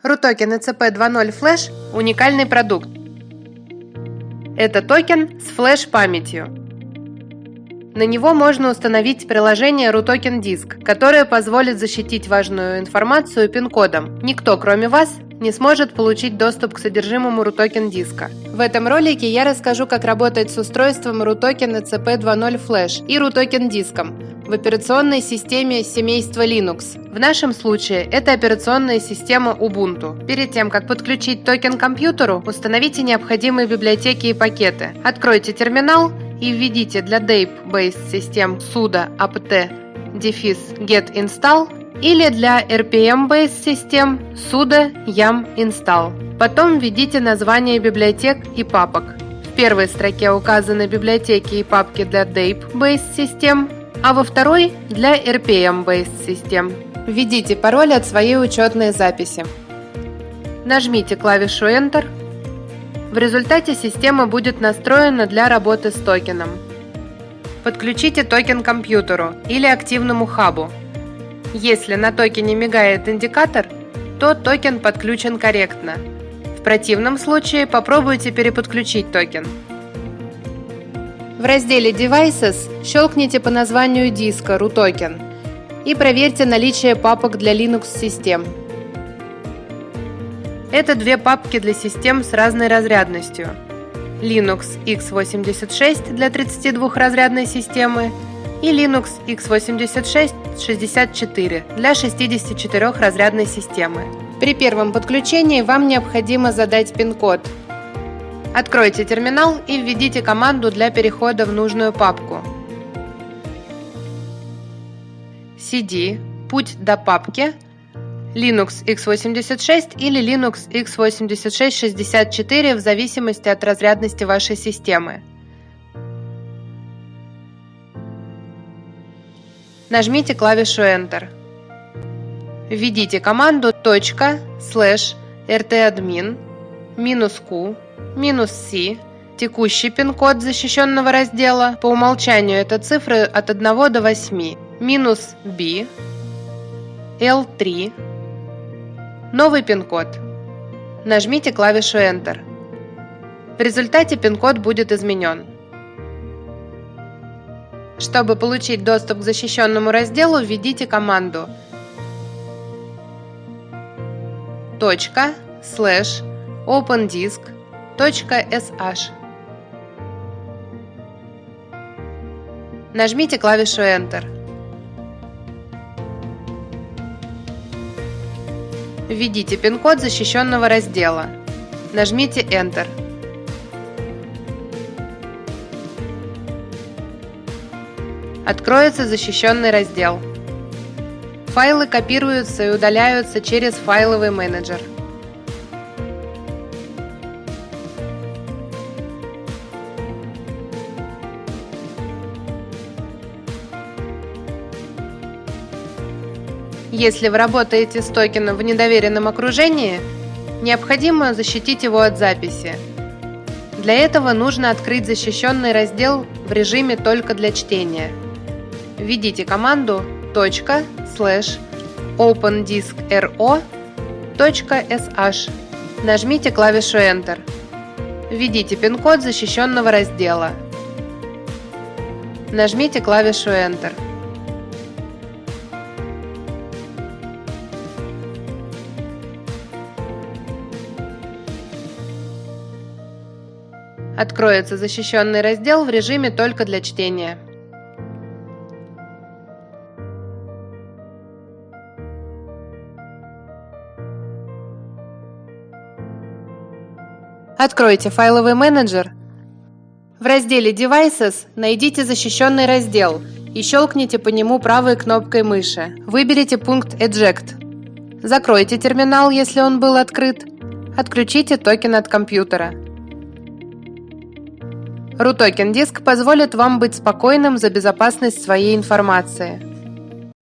RUTOKEN ECP 2.0 Flash – уникальный продукт. Это токен с флеш-памятью. На него можно установить приложение RUTOKEN Disk, которое позволит защитить важную информацию пин-кодом. Никто, кроме вас, не сможет получить доступ к содержимому RUTOKEN диска. В этом ролике я расскажу, как работать с устройством RUTOKEN ECP 2.0 Flash и RUTOKEN диском, в операционной системе семейства Linux. В нашем случае это операционная система Ubuntu. Перед тем, как подключить токен к компьютеру, установите необходимые библиотеки и пакеты. Откройте терминал и введите для DAPE-based систем sudo apt дефис get install или для RPM-based систем sudo yum install. Потом введите название библиотек и папок. В первой строке указаны библиотеки и папки для DAPE-based систем, а во второй – для RPM-based систем. Введите пароль от своей учетной записи. Нажмите клавишу Enter. В результате система будет настроена для работы с токеном. Подключите токен к компьютеру или активному хабу. Если на токене мигает индикатор, то токен подключен корректно. В противном случае попробуйте переподключить токен. В разделе Devices щелкните по названию диска RUTOKEN и проверьте наличие папок для Linux-систем. Это две папки для систем с разной разрядностью. Linux x86 для 32-разрядной системы и Linux x86 64 для 64-разрядной системы. При первом подключении вам необходимо задать пин-код – Откройте терминал и введите команду для перехода в нужную папку. cd путь до папки Linux x86 или Linux x86-64 в зависимости от разрядности вашей системы. Нажмите клавишу Enter. Введите команду ./rtadmin минус q минус C, текущий пин-код защищенного раздела, по умолчанию это цифры от 1 до 8, минус B, L3, новый пин-код. Нажмите клавишу Enter. В результате пин-код будет изменен. Чтобы получить доступ к защищенному разделу, введите команду точка слэш opendisk .sh. Нажмите клавишу Enter. Введите пин-код защищенного раздела. Нажмите Enter. Откроется защищенный раздел. Файлы копируются и удаляются через файловый менеджер. Если вы работаете с токеном в недоверенном окружении, необходимо защитить его от записи. Для этого нужно открыть защищенный раздел в режиме только для чтения. Введите команду .opendiskro.sh. Нажмите клавишу Enter. Введите пин-код защищенного раздела. Нажмите клавишу Enter. Откроется защищенный раздел в режиме только для чтения. Откройте файловый менеджер. В разделе Devices найдите защищенный раздел и щелкните по нему правой кнопкой мыши. Выберите пункт Eject. Закройте терминал, если он был открыт. Отключите токен от компьютера. RUTOKEN диск позволит вам быть спокойным за безопасность своей информации.